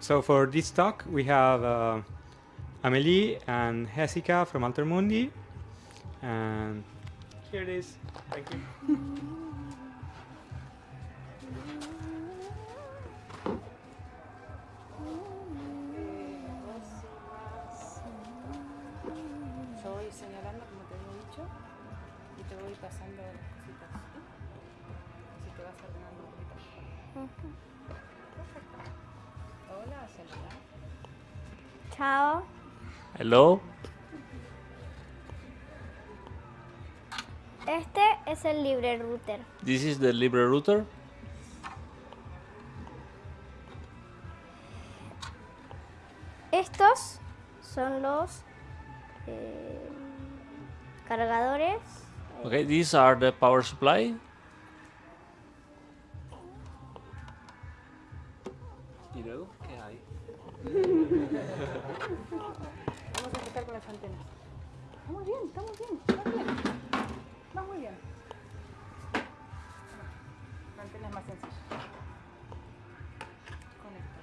So for this talk, we have uh, Amelie and Jessica from Altermundi. And here it is. Thank you. Yo voy señalando como te había dicho y te voy pasando las cositas. ¿sí? Así te vas ordenando un poquito. Perfecto. Hola. Chao. Hello. Este es el libre router. This is the Libre router. Estos son los eh, cargadores. Okay, these are the power supply. ¿Y luego qué hay? Vamos a empezar con las antenas. Estamos bien, estamos bien, estamos bien. Va muy bien. La antena es más sencilla. Conector.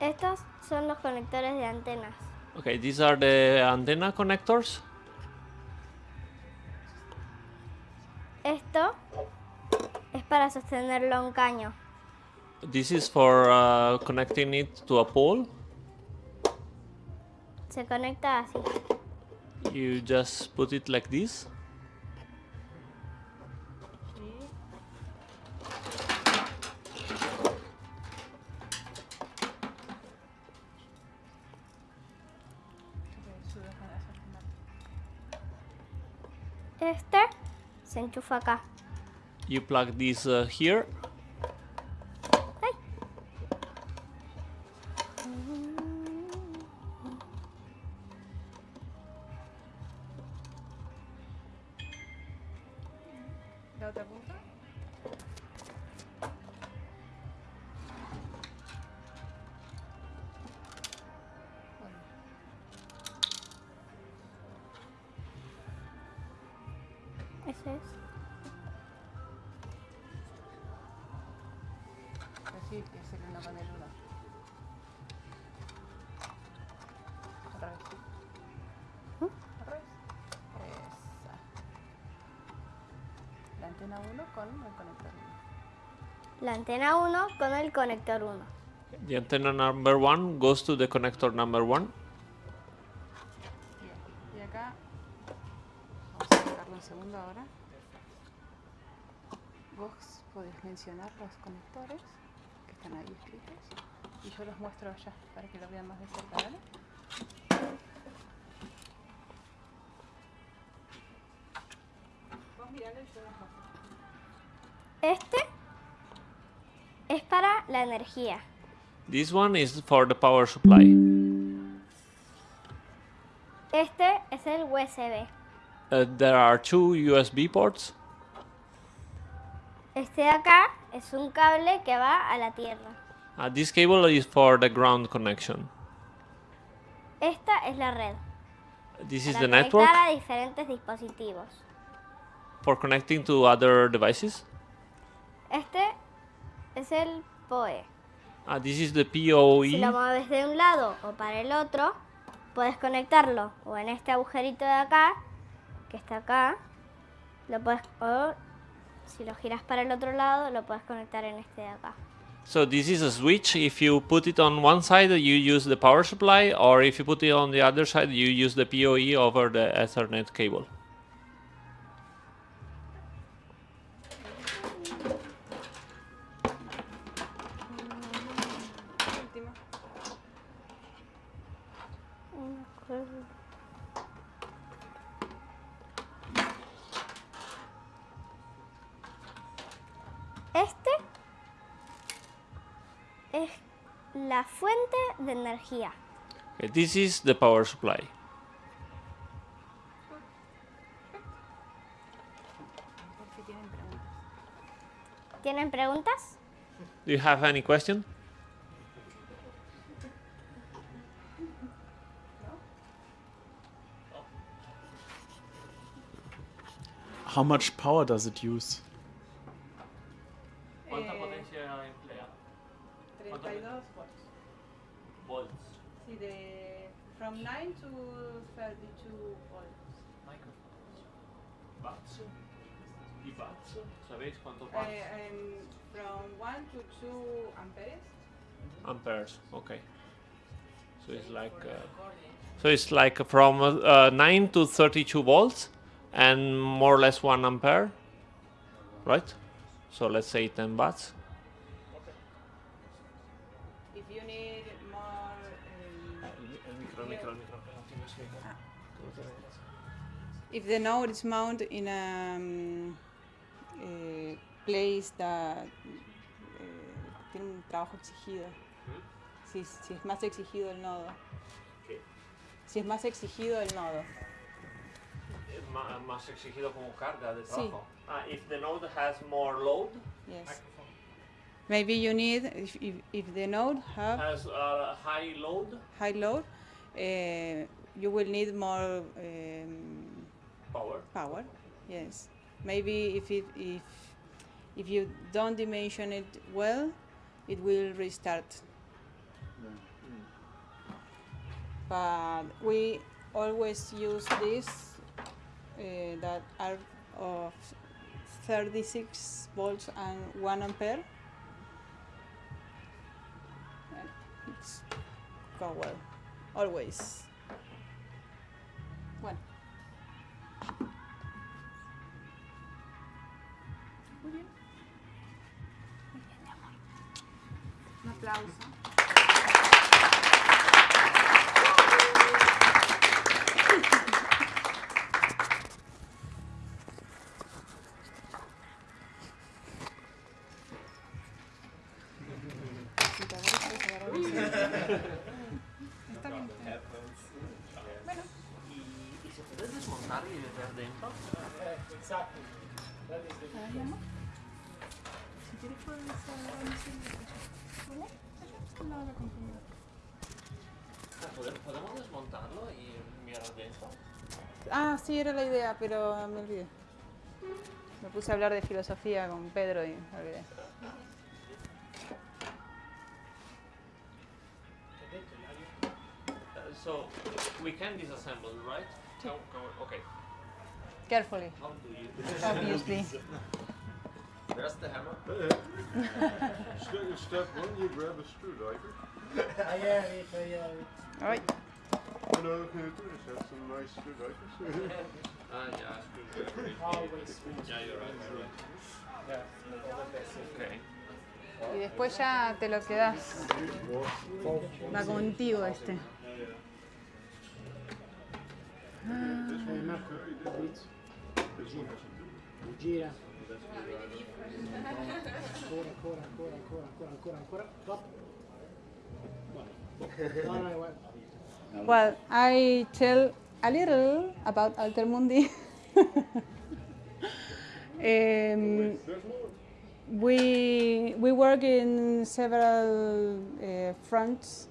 Estos son los conectores de antenas. Okay, these are the antenna connectors. Esto es para sostenerlo a un caño. This is for uh, connecting it to a pole. Se conecta así. You just put it like this. Este se enchufa acá. You plug this uh, here. antenna 1 con el conector 1. The antenna number 1 goes to the connector number 1. Para. This one is for the power supply. Este es el USB. Uh, there are two USB ports. Este de acá es un cable que va a la tierra. Uh, this cable is for the ground connection. Esta es la red. This is para the network conectar a diferentes dispositivos. for connecting to other devices. Este es el PoE. Uh, this is the Si lo mueves de un lado o para el otro, puedes conectarlo o en este agujerito de acá, que está acá, lo puedes o si lo giras para el otro lado, lo puedes conectar en este de acá. So this is a switch. If you put it on one side, you use the power supply, or if you put it on the other side, you use the PoE over the Ethernet cable. Energía. Okay, this is the power supply. Tienen preguntas. Do you have any question? How much power does it use? ¿Cuánta potencia emplea? 32 volts. Volts. Sí, de from 9 to 32 volts. Watts. ¿Y watts? ¿Sabéis cuántos Uh, um, from 1 to 2 amperes. Amperes. Okay. So it's like. Uh, so it's like from uh, 9 to 32 volts and more or less 1 ampere. Right? So let's say 10 watts. If the node is mounted in a, um, eh, place that eh, tiene un trabajo exigido, si, si es más exigido el nodo, ¿Qué? si es más exigido el nodo, Más exigido como carga de Sí. Ah, if the node has more load, yes. Maybe you need, if, if, if the node have has uh, high load. high load, uh, you will need more um, power. power. Yes. Maybe if it, if if you don't dimension it well, it will restart. But we always use these uh, that are of 36 volts and 1 ampere. It's go well. Always. Muy bien. Muy bien, mi amor. Un aplauso. Lado de la computadora. ¿Podemos desmontarlo y mirar dentro? Ah, sí, era la idea, pero me olvidé. Me puse a hablar de filosofía con Pedro y me olvidé. Uh, so we can disassemble, right? How- okay. Carefully, do you? obviously. Where's the hammer? Step, one, you grab a screwdriver. And all you do is have some nice screwdrivers. Ah, yeah. Yeah, you're right. You're right. Okay. y después ya te lo quedas. Va contigo este. Gira. Ancora, ancora, ancora, ancora, ancora, ancora, ancora. Stop. Well, I tell a little about Altermundi. um, we we work in several uh, fronts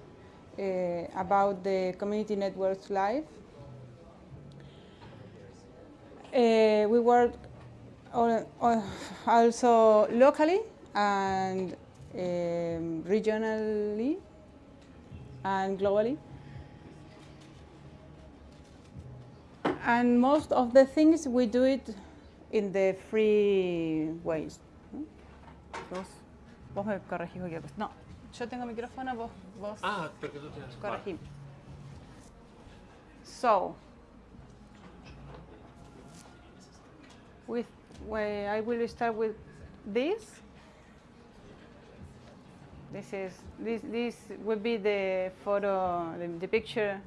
uh, about the community networks live. Uh, we work al- al- also locally and um, regionally and globally. And most of the things we do it in the free ways. ¿no? Vos, vos me corregís cualquier cosa. No, yo tengo micrófono, vos, vos Ah, porque tú tienes. corregí. So, with I will start with this. This is this this will be the photo, the, the picture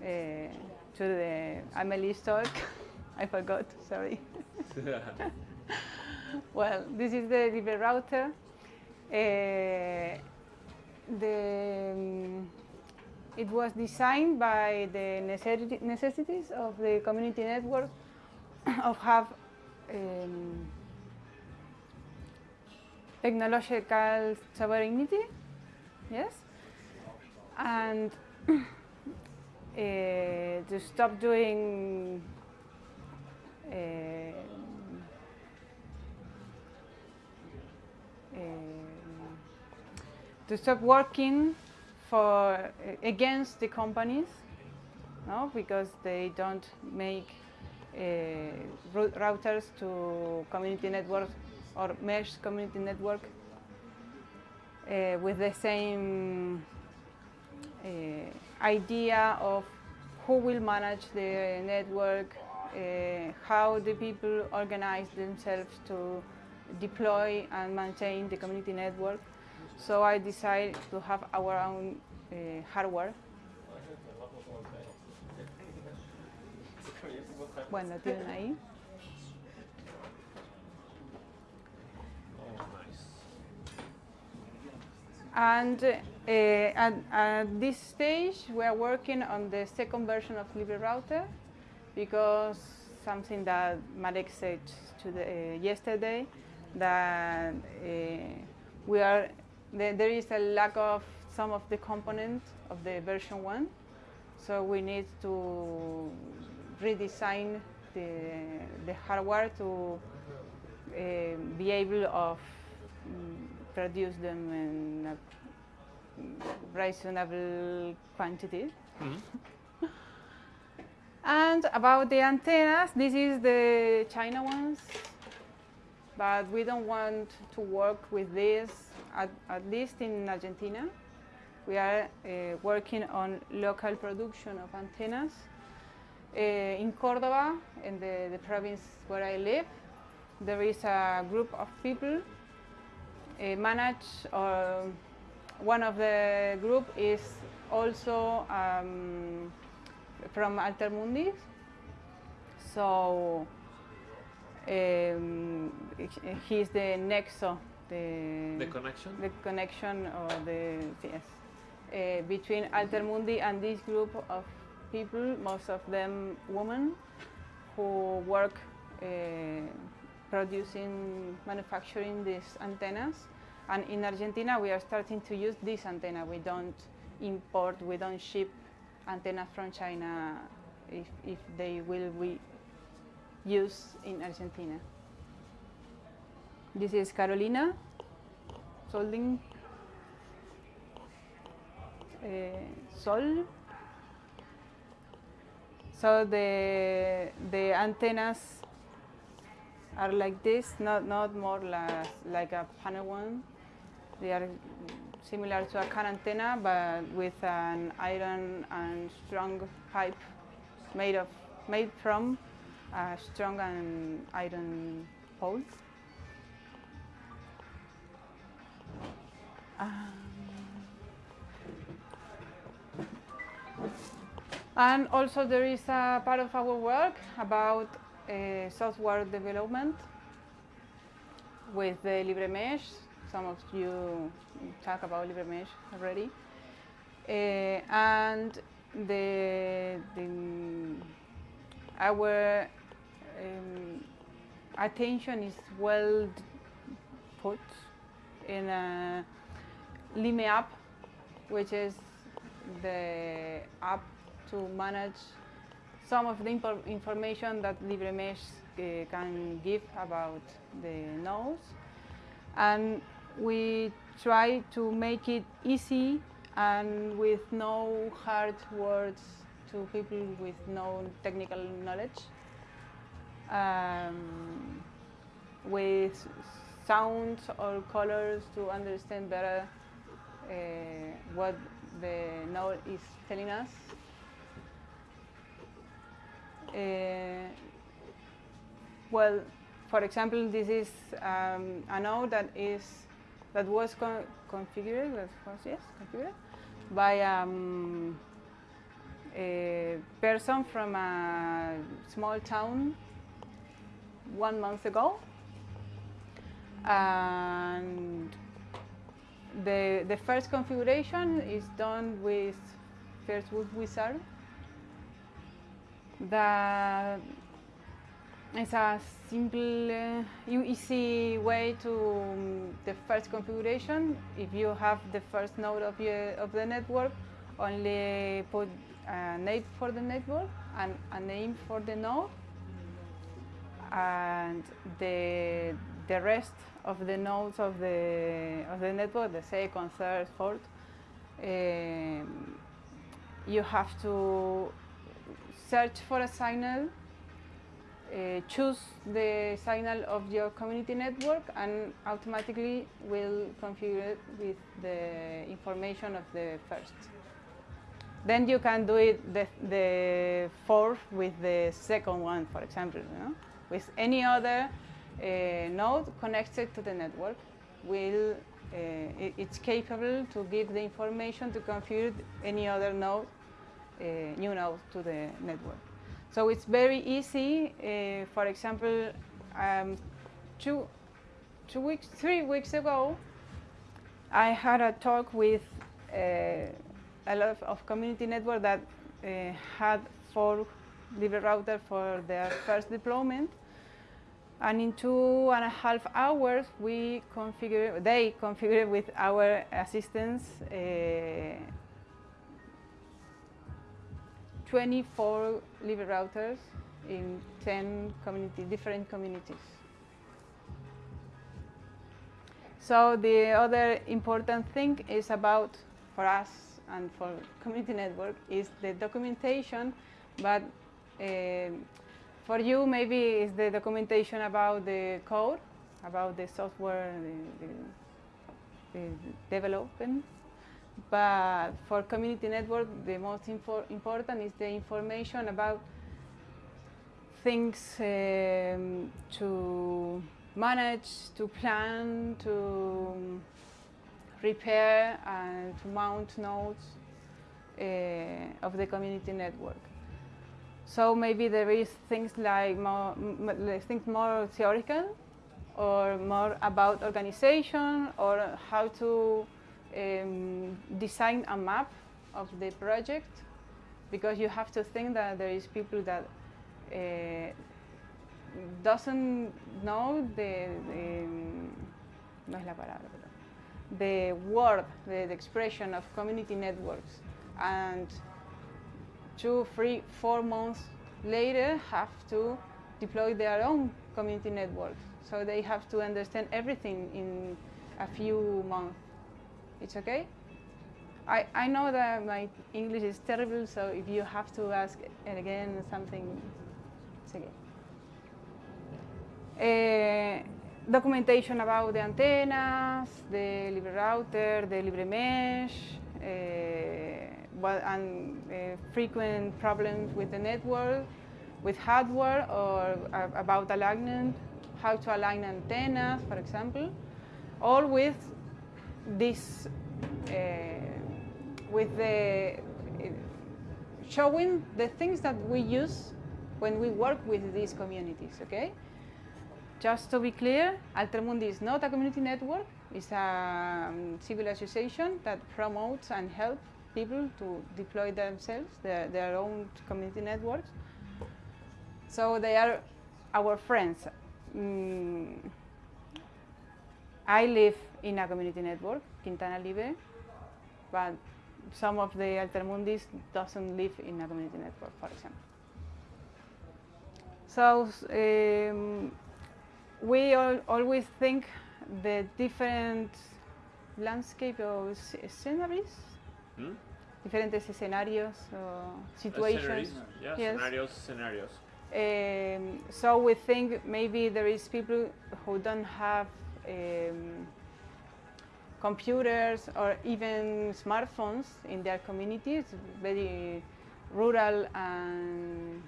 uh, to the Amelie's talk. I forgot. Sorry. well, this is the libre router. Uh, the um, it was designed by the necessities of the community network of have um, technological sovereignty, yes, and uh, to stop doing um, um, to stop working for against the companies, no, because they don't make uh, routers to community networks or mesh community network uh, with the same uh, idea of who will manage the network, uh, how the people organize themselves to deploy and maintain the community network. So I decided to have our own uh, hardware. Bueno, tienen ahí. And uh, at, at this stage, we are working on the second version of LibreRouter because something that Marek said the, uh, yesterday that uh, we are there, there is a lack of some of the components of the version one, so we need to redesign the, the hardware to uh, be able of mm, produce them in a reasonable quantity. Mhm. And about the antennas, this is the China ones, but we don't want to work with this, at, at least in Argentina. We are uh, working on local production of antennas. Uh, in Cordoba, in the, the province where I live, there is a group of people uh, manage, or one of the group is also um, from Altermundi. So um, he's the nexo, the, The connection? the connection or the yes uh, between Altermundi and this group of people, most of them women, who work uh, producing, manufacturing these antennas. And in Argentina, we are starting to use this antenna. We don't import, we don't ship antennas from China if, if they will be used in Argentina. This is Carolina solding uh, sol. So the the antennas are like this, not not more like, like a panel one. They are similar to a car antenna, but with an iron and strong pipe made of made from a strong and iron pole. Um, and also there is a part of our work about uh, software development with the LibreMesh. Some of you talk about LibreMesh already. Uh, and the, the our um, attention is well put in a Lime app, which is the app to manage some of the information that LibreMesh uh, can give about the nodes. And we try to make it easy and with no hard words to people with no technical knowledge. Um, with sounds or colors to understand better uh, what the node is telling us. Uh, well, for example, this is um, a node that is that was con- configured, that was yes, configured by um, a person from a small town one month ago, and the the first configuration is done with First Wizard. That is a simple, uh, easy way to um, the first configuration. If you have the first node of, your, of the network, only put a name for the network and a name for the node, and the the rest of the nodes of the of the network, the second, third, fourth, um, you have to search for a signal, uh, choose the signal of your community network, and automatically will configure it with the information of the first. Then you can do it the, the fourth with the second one, for example. You know? With any other uh, node connected to the network, will uh, it, it's capable to give the information to configure any other node, new node to the network. So it's very easy. Uh, for example, um, two, two weeks, three weeks ago, I had a talk with uh, a lot of, community network that uh, had four libre router for their first deployment. And in two and a half hours, we configure, they configured with our assistance uh, 24 libre routers in 10 community, different communities. So the other important thing is about, for us and for community network, is the documentation, but uh, for you maybe it's the documentation about the code, about the software, the, the, the development, but for community network, the most important is the information about things um, to manage, to plan, to repair, and to mount nodes uh, of the community network. So maybe there is things like more, things more theoretical, or more about organization, or how to um, design a map of the project because you have to think that there is people that uh, doesn't know the, the no es la palabra, the word, the, the expression of community networks, and two, three, four months later have to deploy their own community networks. So they have to understand everything in a few months. It's okay? I, I know that my English is terrible, so if you have to ask it again something, it's okay. Uh, documentation about the antennas, the libre router, the libre mesh, uh, and uh, frequent problems with the network, with hardware, or about alignment, how to align antennas, for example, all with this uh, with the showing the things that we use when we work with these communities, okay? Just to be clear, Altermundi is not a community network. It's a um, civil association that promotes and helps people to deploy themselves, their, their own community networks. So they are our friends. Mm, I live in a community network, Quintana Libre, but some of the Altermundis doesn't live in a community network, for example. So um, we all, always think the different landscape or sceneries, Hmm? or Uh, situations. scenarios, yeah, Yes. scenarios, scenarios. Um, so we think maybe there is people who don't have um, computers or even smartphones in their communities, very rural and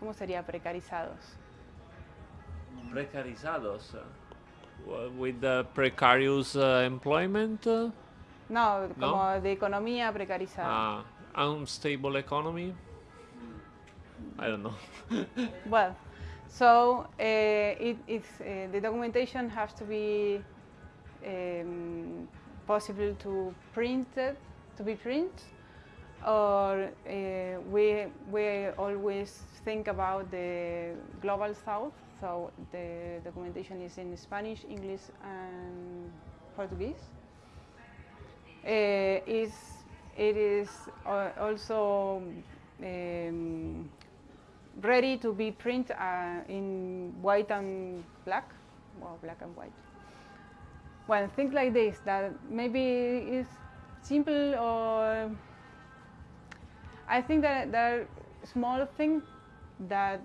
¿cómo sería precarizados? Precarizados. uh, w- with the precarious uh, employment, uh, No, ¿No? como de economía precarizada. uh, unstable economy. I don't know. Well, so uh, it, uh, the documentation has to be um, possible to print it, to be print, or uh, we we always think about the global south. So the documentation is in Spanish, English, and Portuguese. It is also um, ready to be print uh, in white and black, well, black and white. Well, things like this that maybe is simple or I think that there are small things that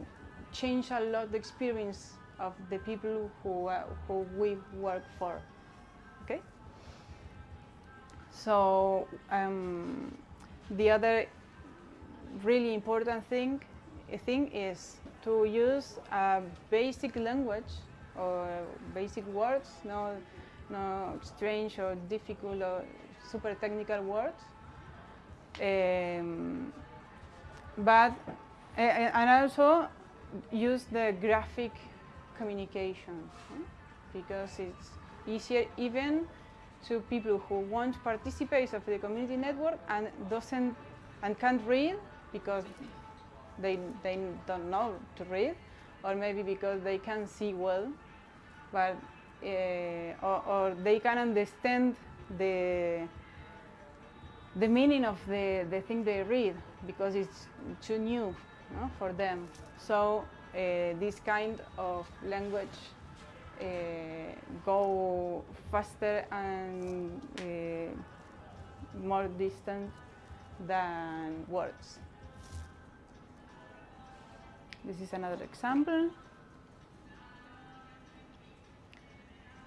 change a lot the experience of the people who uh, who we work for. Okay. So um, the other really important thing thing is to use a basic language or basic words, no, no strange or difficult or super technical words. Um, but a- a- and also use the graphic communication because it's easier even to people who want to participate of the community network and doesn't and can't read because they they don't know to read or maybe because they can see well but uh, or, or they can understand the the meaning of the, the thing they read because it's too new no, for them. So uh, this kind of language uh, go faster and more distant than words. This is another example.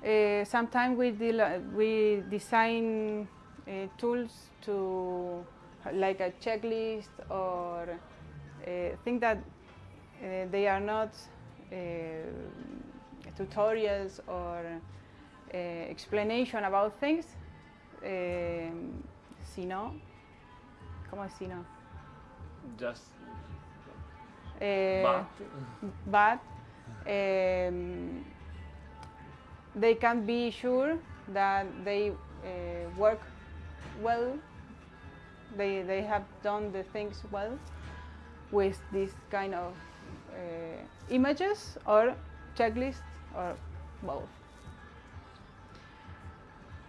Uh, sometimes we, we design uh, tools to like a checklist or uh, think that uh, they are not uh, tutorials or uh, explanation about things, um, sino, ¿cómo es sino? Just Uh, but um, they can be sure that they uh, work well. They they have done the things well with this kind of uh, images or checklists or both.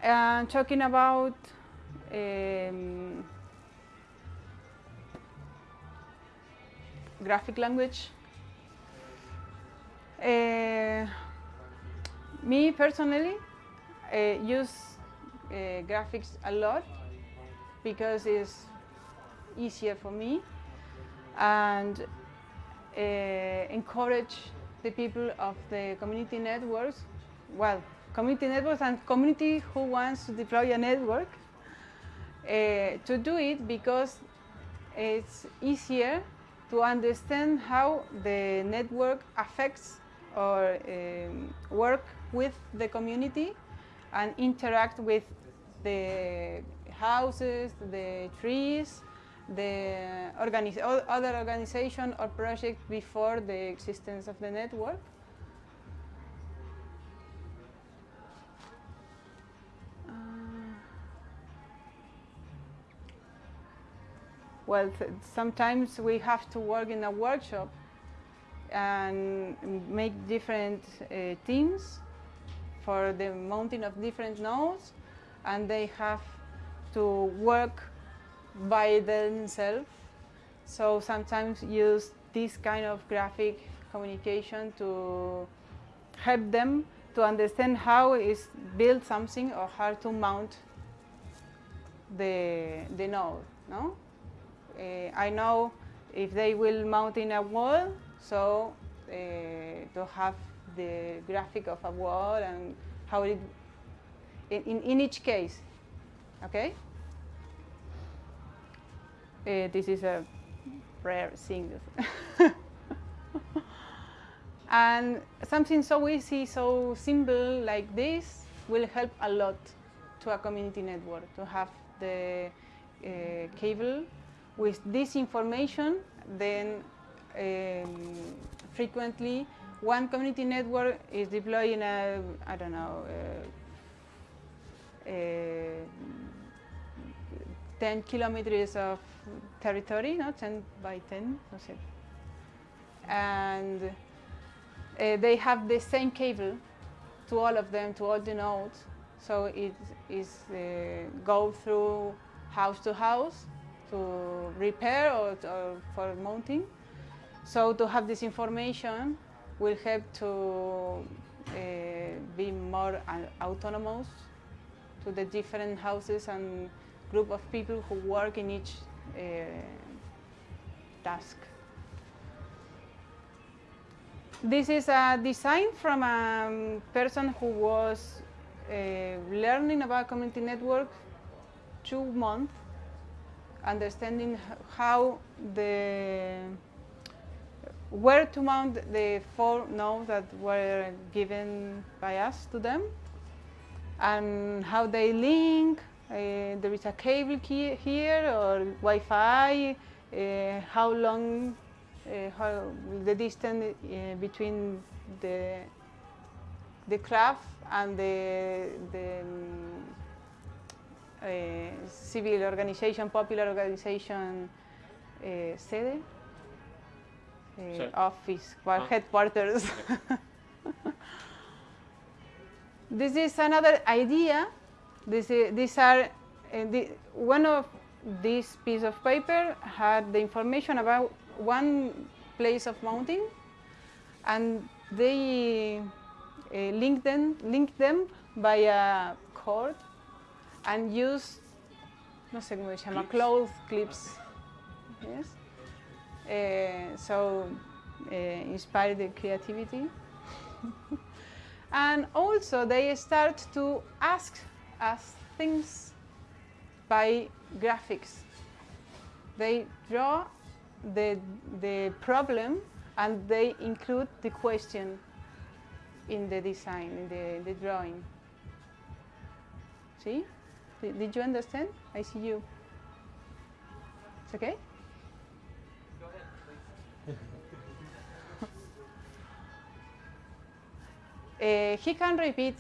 And talking about um, graphic language. Uh, me personally uh, use uh, graphics a lot because it's easier for me and encourage the people of the community networks, well, community networks and community who wants to deploy a network to do it because it's easier to understand how the network affects or um, work with the community and interact with the houses, the trees, the organi- other organization or project before the existence of the network. Well, sometimes we have to work in a workshop and make different uh, teams for the mounting of different nodes, and they have to work by themselves. So sometimes use this kind of graphic communication to help them to understand how is built something or how to mount the the node. No, I know if they will mount in a wall, so uh, to have the graphic of a wall and how it in, in, in each case. Okay. Uh, this is a rare thing. and something so easy, so simple like this will help a lot to a community network to have the uh, cable with this information. Then um, frequently one community network is deploying a I don't know. Uh, uh, 10 kilometers of territory, no, 10 by 10, no sé. And uh, they have the same cable to all of them, to all the nodes. So it is uh, go through house to house to repair or, or for mounting. So to have this information will help to uh, be more au- autonomous to the different houses and group of people who work in each uh, task. This is a design from a um, person who was uh, learning about community network two months, understanding how the where to mount the four nodes that were given by us to them, and how they link. Uh, there is a cable key here or Wi-Fi. Uh, how long, uh, how the distance uh, between the the craft and the the um, civil organization, popular organization, uh, sede, Sede. office, well, Ah. headquarters. this is another idea. This i- these are uh, the, one of this piece of paper had the information about one place of mounting, and they uh, link them link them by a cord and use no sé cómo se llama Clips? cloth clips. Yes. Uh, so uh, inspire the creativity. and also they start to ask us things by graphics. They draw the, the problem and they include the question in the design, in the, the drawing. See? Did, you understand? I see you. It's okay? Uh, he can repeat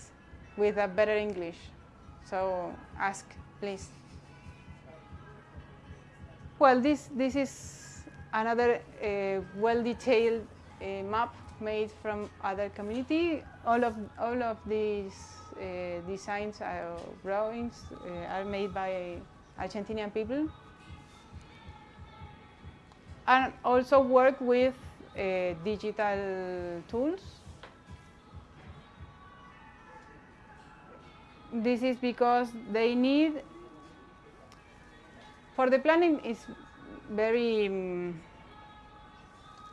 with a better English. So ask, please. Well, this, this is another uh, well-detailed uh, map made from other community. All of, all of these uh, designs or drawings uh, are made by Argentinian people. And also work with uh, digital tools. This is because they need, for the planning is very um,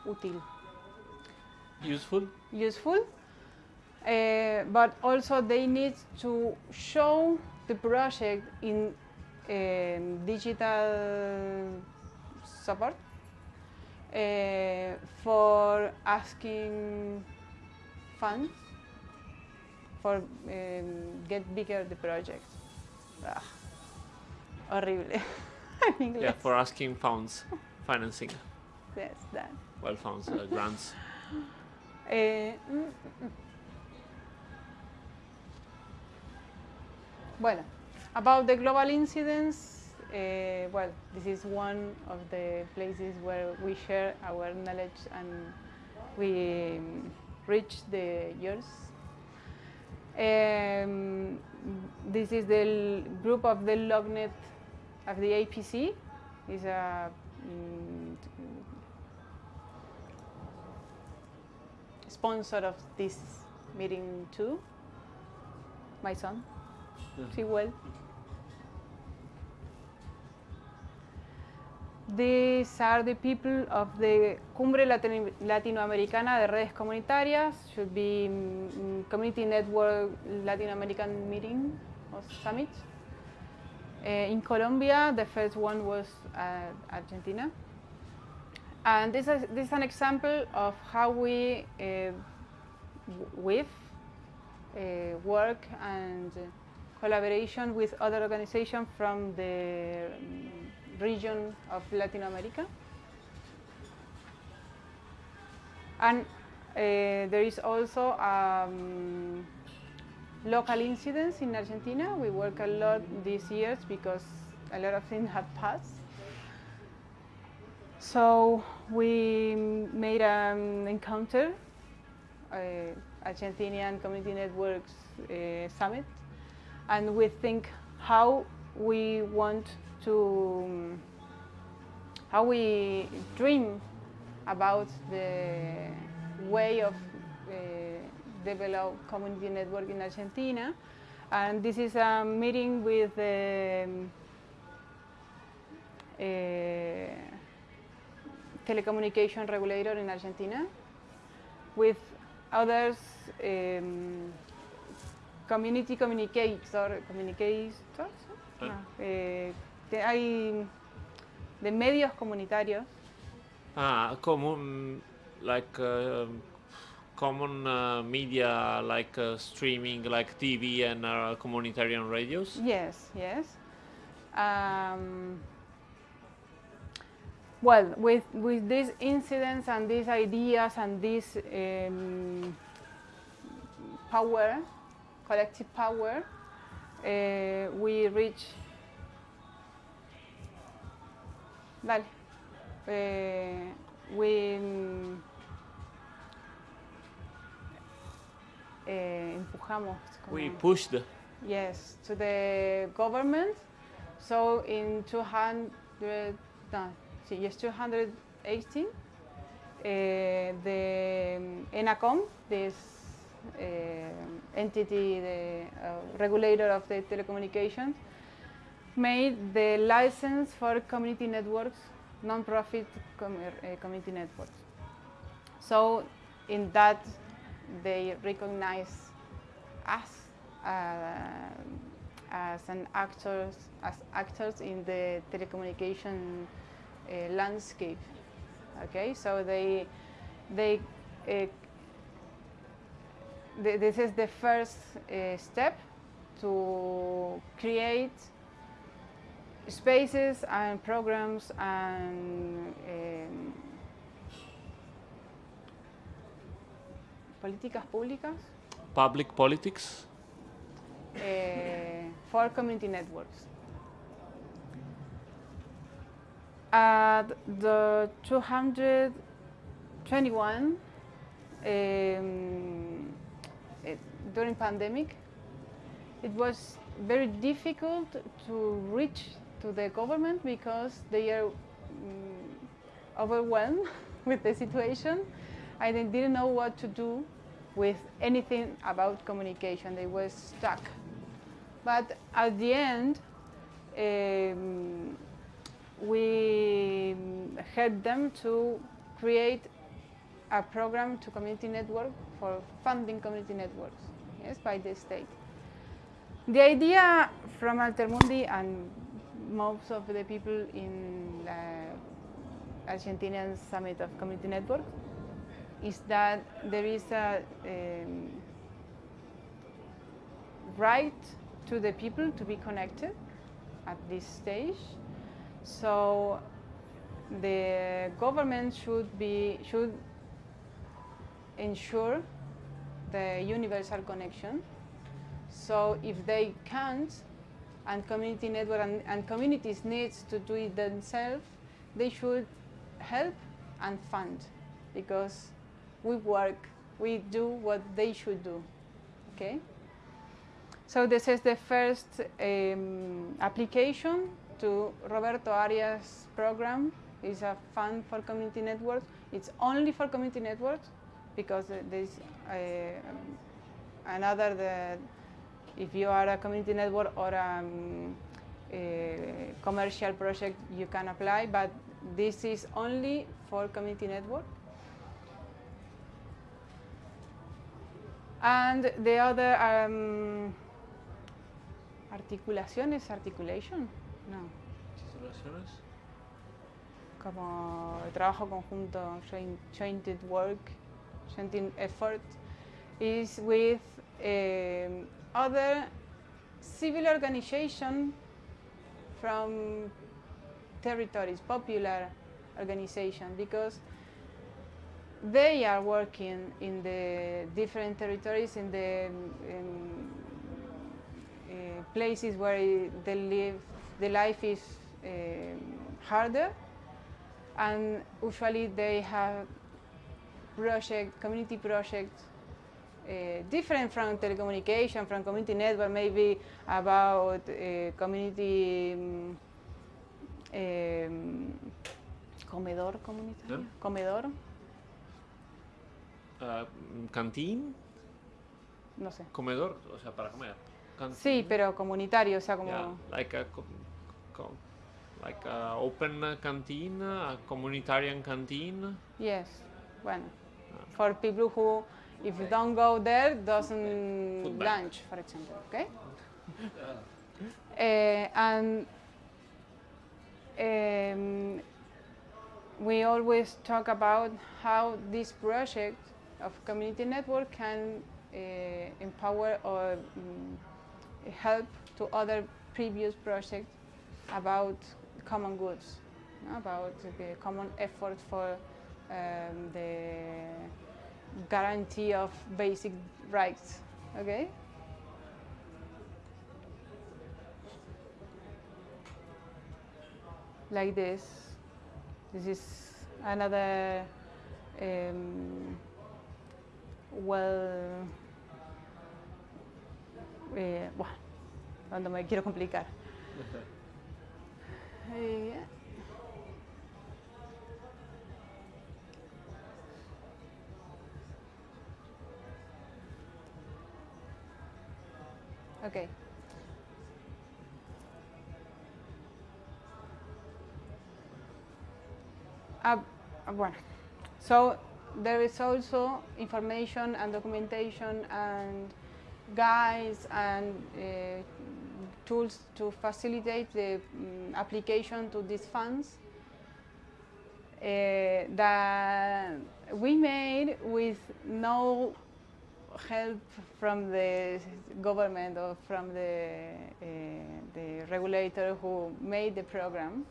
útil, Useful? useful, uh, but also they need to show the project in um, digital support uh, for asking funds for um, get bigger the project. Ah, horrible. en inglés. Yeah, for asking funds, financing, Yes, that. well funds, uh, grants. Eh, mm, mm, mm. Bueno, about the global incidents, eh, well, this is one of the places where we share our knowledge and we um, reach the yours. Um, this is the group of the LocNet of the APC. Is a mm, sponsor of this meeting too. My son, see well. These are the people of the Cumbre Latino- Latinoamericana de Redes Comunitarias, should be mm, Community Network Latin American Meeting or Summit. Uh, in Colombia, the first one was uh, Argentina. And this is, this is an example of how we uh, uh, work and collaboration with other organizations from the um, region of Latin America. And uh, there is also um, local incidents in Argentina. We work a lot these years because a lot of things have passed. So we made an encounter, uh, Argentinian Community Networks uh, Summit, and we think how we want to, how we dream about the way of uh, develop community network in Argentina. And this is a meeting with um, uh, telecommunication regulator in Argentina, with others um, community communicator, communicators, Ah. no, eh, te- hay de medios comunitarios Ah, common like uh, common uh, media like uh, streaming, like TV and uh, communitarian radios. Yes, yes. Um, well, with with these incidents and these ideas and this um, power, collective power, uh, we reach. Dale. Eh, we eh, empujamos. We pushed Yes, to the government. So in 200, no, yes, 218, uh, the um, ENACOM, this uh, entity, the uh, regulator of the telecommunications, made the license for community networks, non-profit com- uh, community networks. So in that, they recognize us uh, as an actors as actors in the telecommunication landscape. Okay, so they they th- this is the first uh, step to create spaces and programs and um, políticas públicas public politics. uh, for community networks. At the 221, um, it, during pandemic, it was very difficult to reach to the government because they are mm, overwhelmed with the situation and they didn't know what to do with anything about communication. They were stuck. But at the end, um, we helped them to create a program to community network for funding community networks, yes, by the state. The idea from Altermundi and most of the people in the Argentinian Summit of Community Network is that there is a um, right to the people to be connected at this stage. So the government should be should ensure the universal connection. So if they can't, and community network and, and communities needs to do it themselves, they should help and fund because we work, we do what they should do. Okay. So this is the first um, application to Roberto Arias program. It's a fund for community networks. It's only for community networks because uh, there's uh, another that if you are a community network or a, um, a commercial project, you can apply, but this is only for community network. And the other um, articulaciones, articulation, no, como trabajo conjunto, joint, jointed work, jointed effort, is with um, other civil organization from territories, popular organization, because they are working in the different territories, in the um, uh, places where they live, the life is um, harder, and usually they have project, community projects uh, different from telecommunication, from community network, maybe about uh, community um, um, Comedor comunitario. ¿Eh? Comedor, Uh, canteen, no sé. comedor, o sea, para comer. Canteen. Sí, pero comunitario, o sea, como... Yeah, like a co- like a open uh, canteen, a communitarian canteen. Yes, bueno. Ah. For people who, if you don't go there, doesn't lunch, for example, okay? Eh, and um, we always talk about how this project of community network can uh, empower or mm, help to other previous projects about common goods, no? about the common effort for um, the guarantee of basic rights. Okay. Like this. This is another um, well. Eh, bueno, cuando me quiero complicar. Okay. Uh, uh, bueno, so there is also information and documentation and guides and uh, tools to facilitate the mm, application to these funds uh, that we made with no help from the government or from the, uh, the regulator who made the program.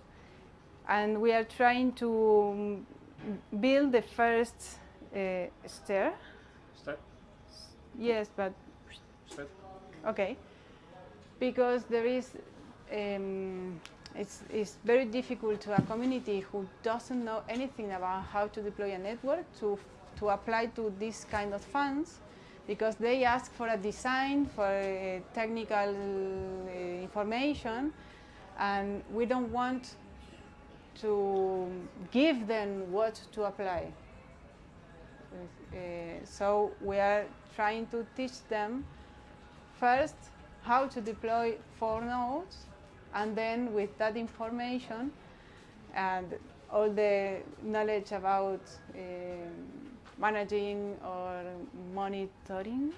And we are trying to mm, build the first uh, stair. Step, Yes, but step. okay. Because there is, um, it's, it's very difficult to a community who doesn't know anything about how to deploy a network to, to apply to this kind of funds because they ask for a design, for uh, technical uh, information, and we don't want to give them what to apply. Uh, so we are trying to teach them first how to deploy four nodes, and then with that information and all the knowledge about um, managing or monitoring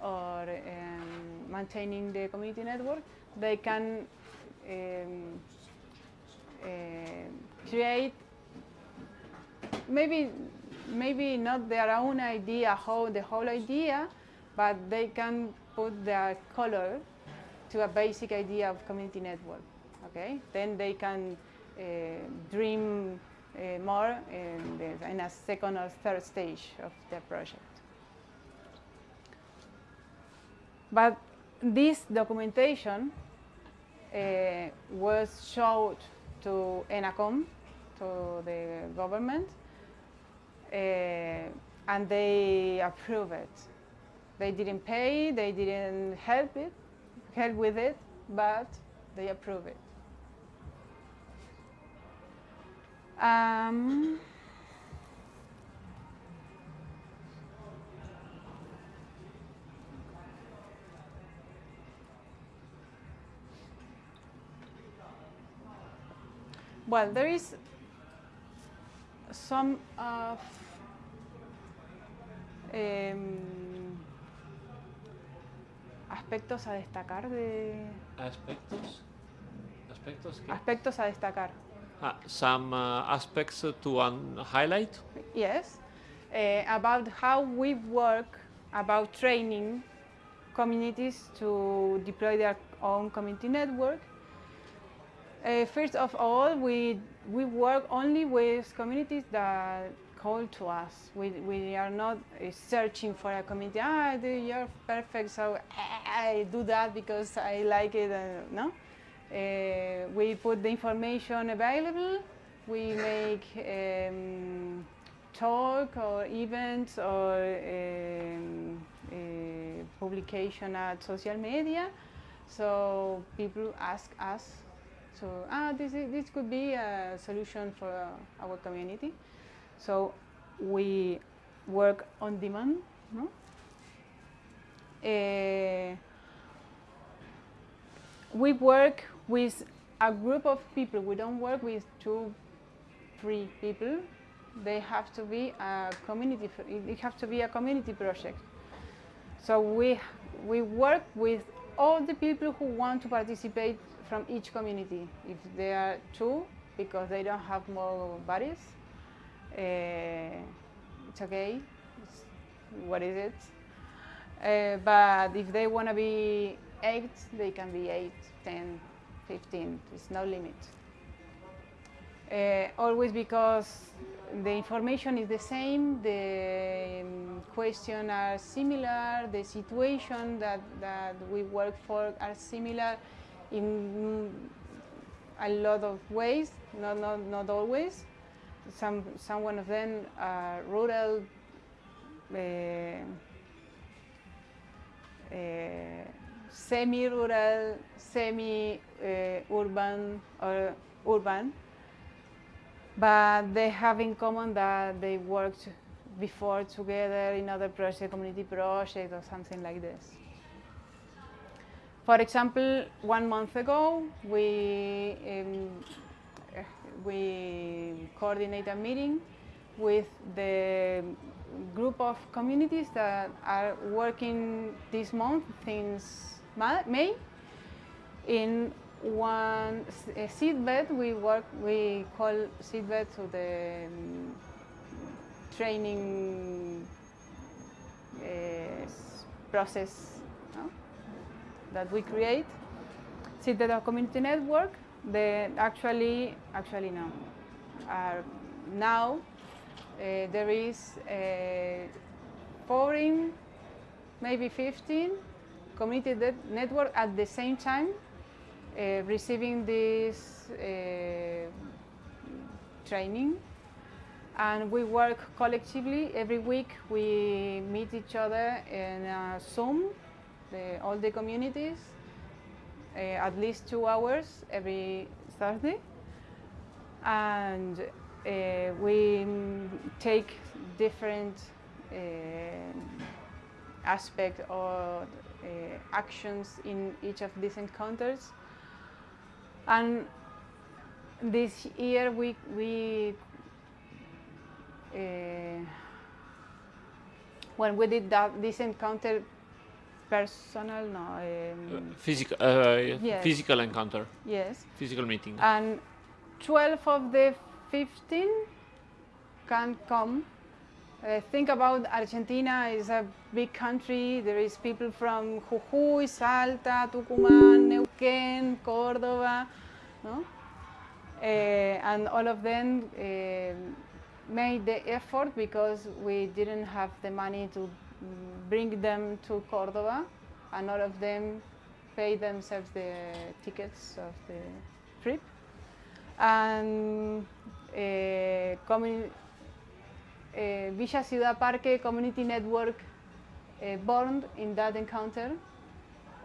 or um, maintaining the community network, they can um, uh, create maybe maybe not their own idea how the whole idea, but they can put their color to a basic idea of community network. Okay, then they can uh, dream uh, more in, the, in a second or third stage of the project. But this documentation uh, was showed to ENACOM, to the government, uh, and they approve it. They didn't pay, they didn't help it, help with it, but they approve it. Um, well, there is some of em, aspectos a destacar de Aspectos. Aspectos. ¿qué? aspectos a destacar. Ah, some uh, aspects to un- highlight. Yes, uh, about how we work about training communities to deploy their own community network. Uh, first of all, we we work only with communities that to us. We, we are not searching for a community. Ah, you're perfect, so I do that because I like it. Uh, no, uh, we put the information available. We make um, talk or events or um, uh, publication at social media. So people ask us So ah, this is, this could be a solution for our community. So we work on demand. No? Uh, we work with a group of people. We don't work with two, three people. They have to be a community. It have to be a community project. So we we work with all the people who want to participate from each community. If there are two, because they don't have more bodies, it's okay. It's, what is it? Uh, but if they want to be eight, they can be eight, 10, 15. There's no limit. Uh, always because the information is the same, the um, questions are similar, the situation that, that we work for are similar in a lot of ways, not, not, not always. Some, some one of them are rural, uh, uh, semi-rural, semi-urban or urban, but they have in common that they worked before together in other project, community project or something like this. For example, one month ago, we um, uh, we coordinate a meeting with the group of communities that are working this month since May in one seedbed. We work we call seedbed to the um, training uh, process no? that we create. Seedbed of community network. The actually actually no are now uh, there is uh, 14, maybe 15 community net- network at the same time uh, receiving this uh, training. And we work collectively. Every week we meet each other in uh, Zoom, the, all the communities, uh, at least two hours every Thursday. And uh, we take different uh, aspect or uh, actions in each of these encounters. And this year we we uh, when we did that this encounter personal no um, physical, uh, Yes. physical encounter, yes physical meeting. and 12 of the 15 can come. Uh, think about Argentina is a big country. There is people from Jujuy, Salta, Tucumán, Neuquén, Córdoba, no? Uh, and all of them uh, made the effort because we didn't have the money to bring them to Córdoba, and all of them pay themselves the tickets of the trip and uh, uh, Villa Ciudad Parque Community Network uh, born in that encounter.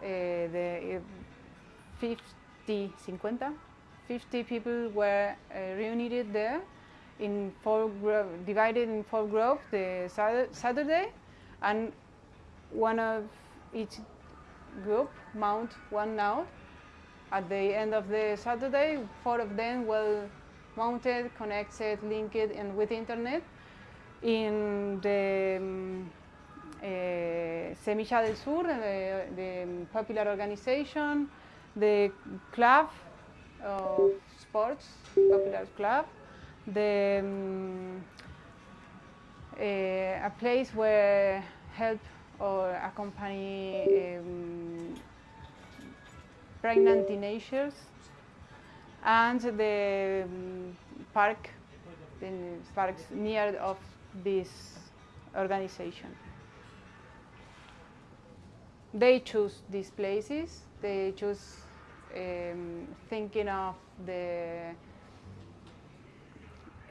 The uh, 50, 50, 50 people were reunited there in four divided in four groups the Sat- Saturday, and one of each group mount one node at the end of the Saturday, four of them were mounted, connected, linked, and with internet in the um, uh, Semilla del Sur, the, the popular organization, the club of sports, popular club, the um, a place where help or accompany um, pregnant teenagers, and the um, park, the parks near of this organization. They choose these places. They choose um, thinking of the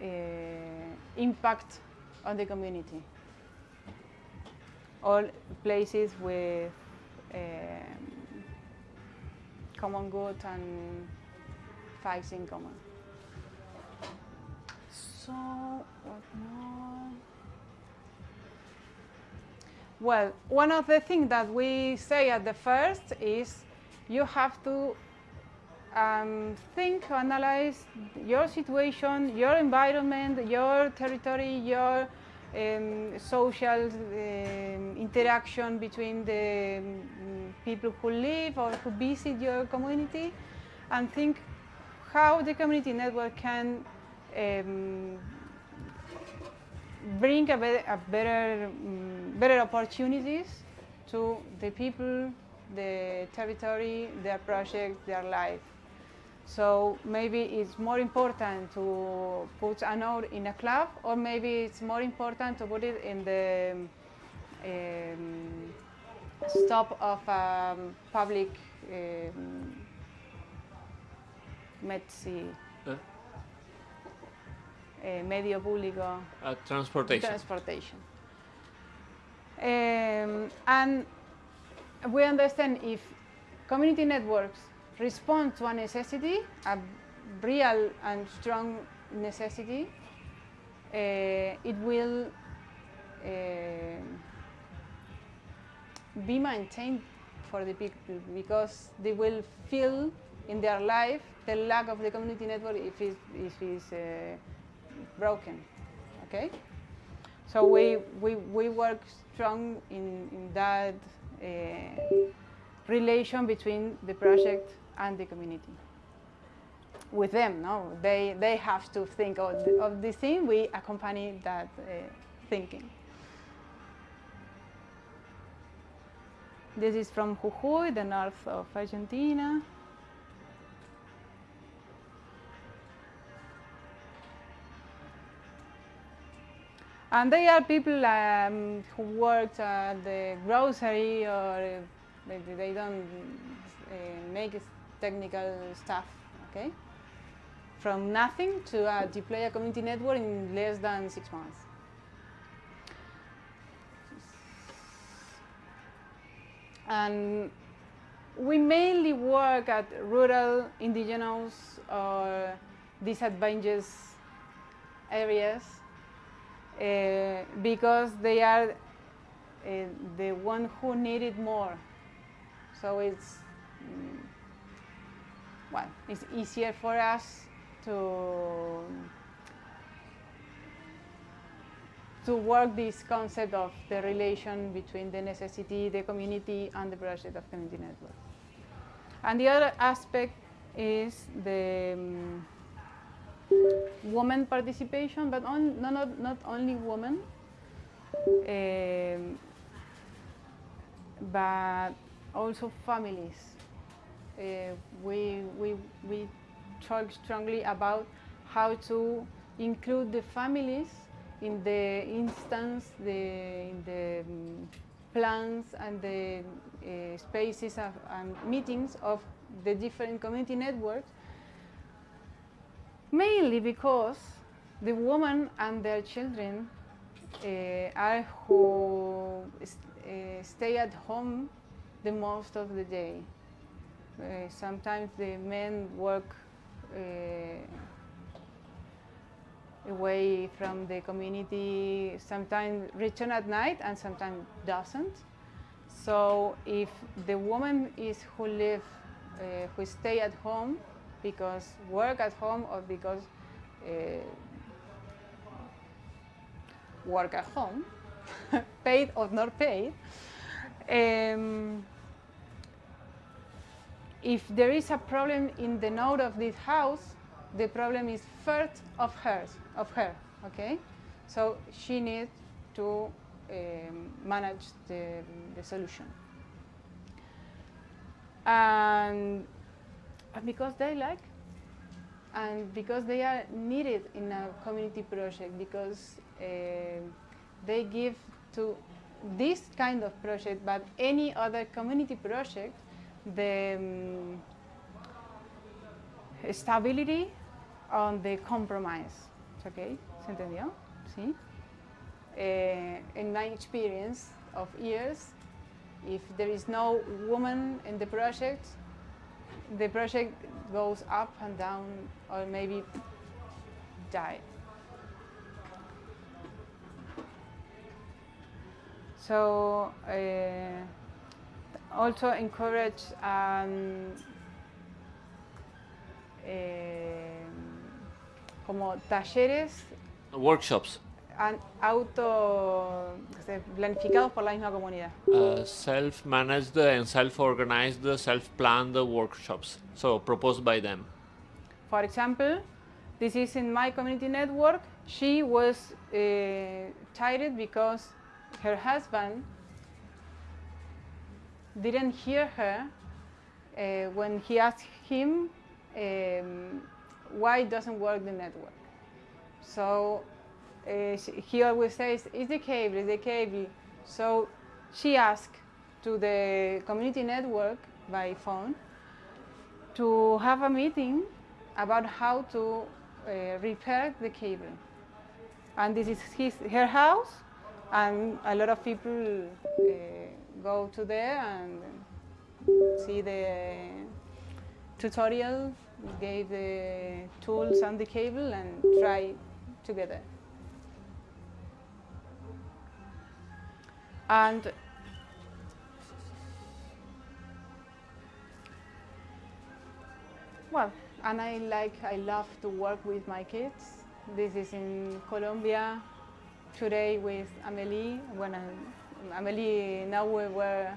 uh, impact on the community. All places with um, common good and facts in common. So, what more? Well, one of the things that we say at the first is you have to um, think, analyze your situation, your environment, your territory, your um, social um, interaction between the um, people who live or who visit your community, and think how the community network can um, bring a, be a better, um, better opportunities to the people, the territory, their project, their life. So maybe it's more important to put a node in a club, or maybe it's more important to put it in the um, stop of a public um, Uh, eh, medio público uh, transportation. transportation. Um, and we understand if community networks respond to a necessity, a real and strong necessity, uh, it will uh, be maintained for the people because they will feel in their life the lack of the community network if it if it's uh, broken. Okay. So we, we, we work strong in, in that uh, relation between the project and the community. With them, no, they, they have to think of, the, of thing. We accompany that uh, thinking. This is from Jujuy, the north of Argentina. And they are people um, who worked at the grocery or maybe they don't uh, make technical stuff, okay? From nothing to uh, deploy a community network in less than six months. And we mainly work at rural, indigenous, or disadvantaged areas uh, because they are uh, the one who need it more. So it's mm, well, it's easier for us to to work this concept of the relation between the necessity, the community, and the project of community network. And the other aspect is the um, women participation, but on, no, not, not only women, um, but also families. Uh, we, we, we talk strongly about how to include the families in the instance, the, in the um, plans and the uh, spaces of, and meetings of the different community networks mainly because the women and their children uh, are who s- uh, stay at home the most of the day. Uh, sometimes the men work uh, away from the community, sometimes return at night and sometimes doesn't. So if the woman is who live, uh, who stay at home because work at home or because work at home, paid or not paid, um, if there is a problem in the node of this house, the problem is first of hers, of her, okay? So she needs to um, manage the, the solution. And, and because they like, and because they are needed in a community project, because uh, they give to this kind of project, but any other community project, the um, stability on the compromise. Okay, ¿se entendió? Sí. Uh, in my experience of years, if there is no woman in the project, the project goes up and down or maybe die. So uh, also encourage um, eh, como talleres Workshops. auto planificados por la misma comunidad. Uh, self-managed and self-organized, self-planned workshops. So proposed by them. For example, this is in my community network. She was uh, tired because her husband didn't hear her uh, when he asked him um, why it doesn't work the network. So uh, he always says, "It's the cable, it's the cable." So she asked to the community network by phone to have a meeting about how to uh, repair the cable. And this is his, her house, and a lot of people uh, go to there and see the tutorial, gave the tools and the cable, and try together. And Well, and I like, I love to work with my kids. This is in Colombia today with Amelie. When I, Amelie now we were,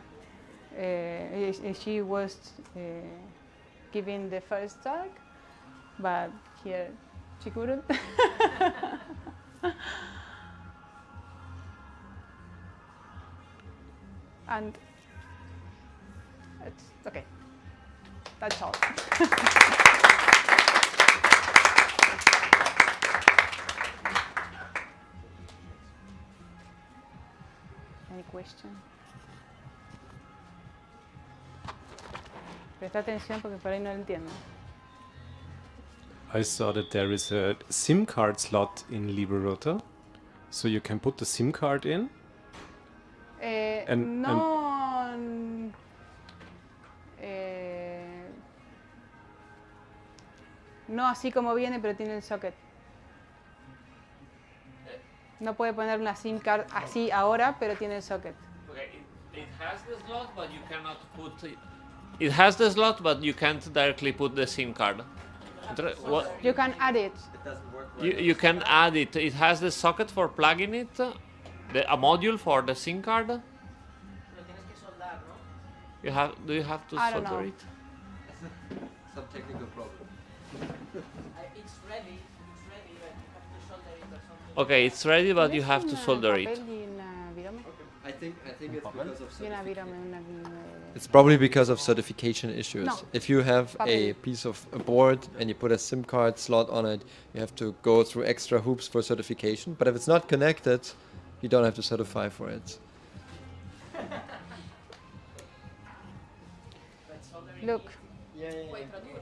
uh, she was uh, giving the first talk, but here she couldn't. and it's okay. That's all. question? Presta atención porque por ahí no lo entiendo. I saw that there is a SIM card slot in LibreRouter, so you can put the SIM card in. Eh, And- no. mm, eh, no así como viene, pero tiene el socket. No puede poner una SIM card así ahora, pero tiene el socket. Okay, it, it has the slot, but you cannot put. It, it has the slot, but you can't directly put the SIM card. What? You can add it. It doesn't work You, you can add it. It has the socket for plugging it, the, a module for the SIM card. You have. Do you have to I don't solder know. it? Some technical problem. Okay, it's ready, but you have to eh, solder it. papel y una virome? I think I think it's because of Y una certification. virome, una virome. It's probably because of certification issues. No. If you have a piece of a board and you put a SIM card slot on it, you have to go through extra hoops for certification. But if it's not connected, you don't have to certify for it. Look, Yeah, yeah, yeah.